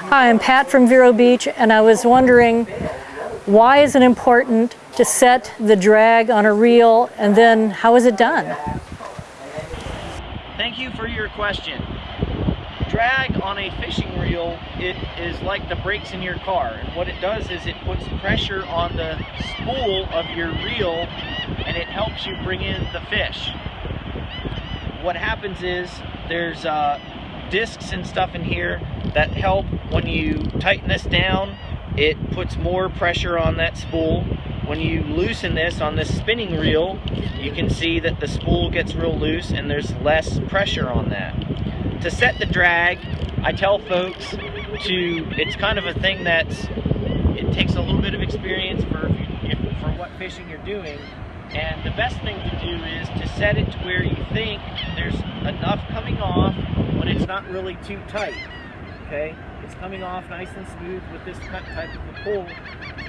Hi, I'm Pat from Vero Beach, and I was wondering why is it important to set the drag on a reel, and then how is it done? Thank you for your question. Drag on a fishing reel, it is like the brakes in your car. And what it does is it puts pressure on the spool of your reel and it helps you bring in the fish. What happens is there's uh, discs and stuff in here that help. When you tighten this down it puts more pressure on that spool. When you loosen this on this spinning reel you can see that the spool gets real loose and there's less pressure on that. To set the drag I tell folks to it's kind of a thing that's it takes a little bit of experience for you, for what fishing you're doing. And the best thing to do is to set it to where you think there's enough coming off but it's not really too tight. Okay? It's coming off nice and smooth with this cut type of a pull.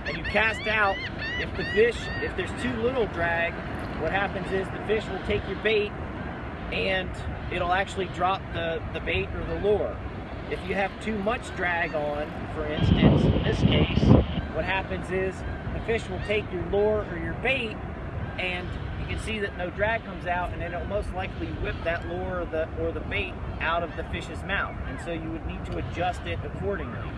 And you cast out, if the fish, if there's too little drag, what happens is the fish will take your bait and it'll actually drop the, the bait or the lure. If you have too much drag on, for instance, in this case, what happens is the fish will take your lure or your bait and you can see that no drag comes out and it'll most likely whip that lure or the, or the bait out of the fish's mouth. And so you would need to adjust it accordingly.